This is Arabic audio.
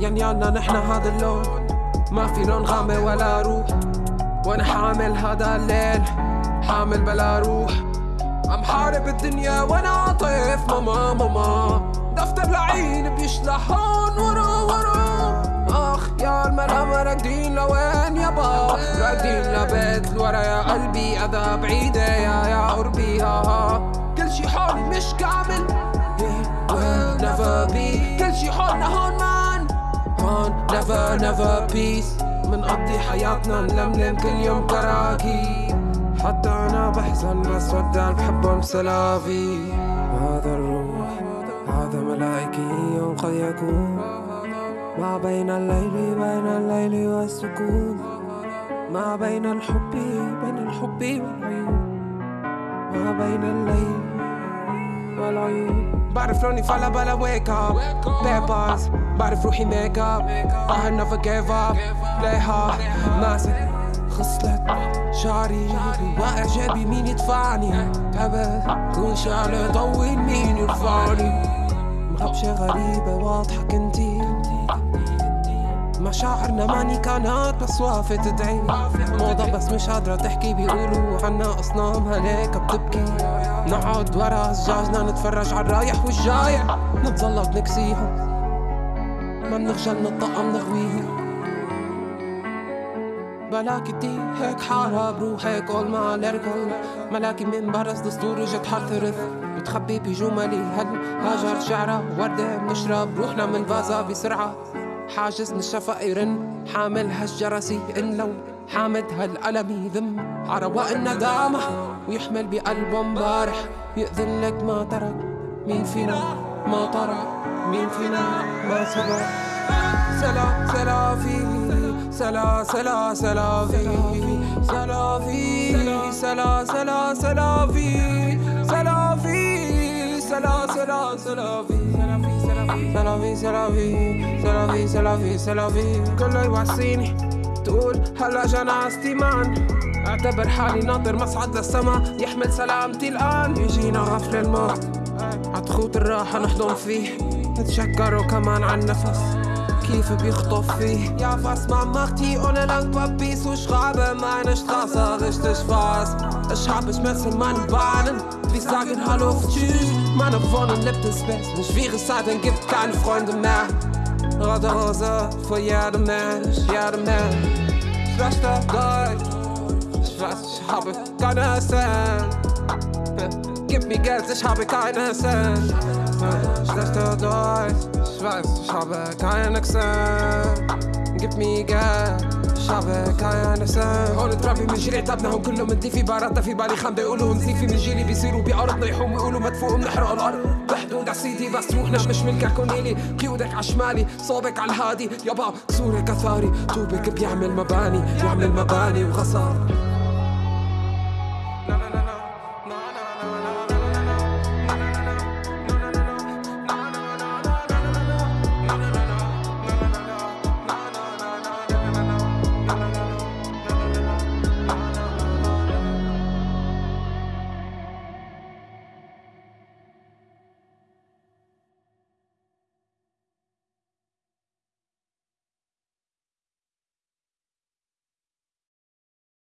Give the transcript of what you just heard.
يالنا نحنا هذا اللون. ما في لون غامق ولا روح. وأنا حامل هذا الليل حامل بلا روح. عم حارب الدنيا وأنا عاطف. ماما ماما. دفتر لعين بيشلح هون ورا ورا. آخ يا الملامة راكدين لوين يابا راكدين لبيت الورا يا قلبي. اذا بعيدة يا يا قربي ها ها. كل شي حولي مش كامل. Never be. كل شي حولنا هون مان هون never never peace. منقضي حياتنا نلملم كل يوم كراكيب. حتى أنا بحزن بس ودع بحبهم سلافي. هذا الروح هذا ملائكي يوم قد يكون. ما بين الليل بين الليل والسكون. ما بين الحب بين الحب والعيون. ما بين الليل والعيون. بعرف لوني فلا بلا up. Bad bars بعرف روحي ميك اب I never gave up. ليها ماسك خصلت شعري. واعجابي مين يدفعني؟ تعبت كون شعلة طول مين يرفعني؟ مغبشة غريبة واضحة كنتي. مشاعرنا ماني كانت بس وافت تدعي. موضة بس مش قادرة تحكي بيقولوا عنا أصنام هليك بتبكي. نقعد ورا زجاجنا نتفرج على الرايح والجايع نتزلط نكسيهم. ما بنخجل نطقم نغويهم. بلاكي دي هيك حارة بروحك قول ما ليركل ملاكي من برز دستور اجت حرثرث بتخبي بجملي هل هاجر شعرة وردة بنشرب روحنا من فازا بسرعة. حاجز الشفق يرن حامل هالجرسي ان لو حامد هالقلم يذم. عرواء الندامة ويحمل بقلبه مبارح يأذن لك ما ترك مين فينا ما ترك مين فينا ما سبق سلا سلا في سلا سلا سلا في سلا في سلا سلا سلا في سلا في سلا سلا سلا في. سلا في سلا في سلا في سلا في سلا في كله يوصيني تقول هلا جنازتي مان اعتبر حالي ناطر مصعد للسما يحمل سلامتي الان يجينا غفل الموت عتخوت الراحة نحضن فيه نتشكر كمان عن نفس كيف بيخطف فيه Ja, was man macht hier ohne lang Papier Ich schreibe meine Straße richtig Ich hab ich messe meine Bahnen. Wir sagen Hallo auf Tschüss. Meine Wohnung lebt ins Bett In schwere Zeiten gibt keine Freunde mehr. Rote Hose für jeden Mensch, jeden Mensch. Schlechter Deutsch Ich weiß, ich habe keine Cent. Gib mir Geld, ich habe keine Cent. Schlechter Deutsch Ich weiß, ich habe keine Cent. Gib mir Geld Ich habe keine Cent هون ترابي من جيل عتابناهم كلهم. ندي في باراتنا في بالي خامدة يقولوا نزيفي من جيلي. بيصيروا بأرضنا يحوم ويقولوا مدفوق بنحرق الأرض. بحدود عسيدي بس روحنا مش ملكك كونيلي قيودك عشمالي صوبك على الهادي. يابا كسورك أثاري طوبك بيعمل مباني يعمل مباني وغصار.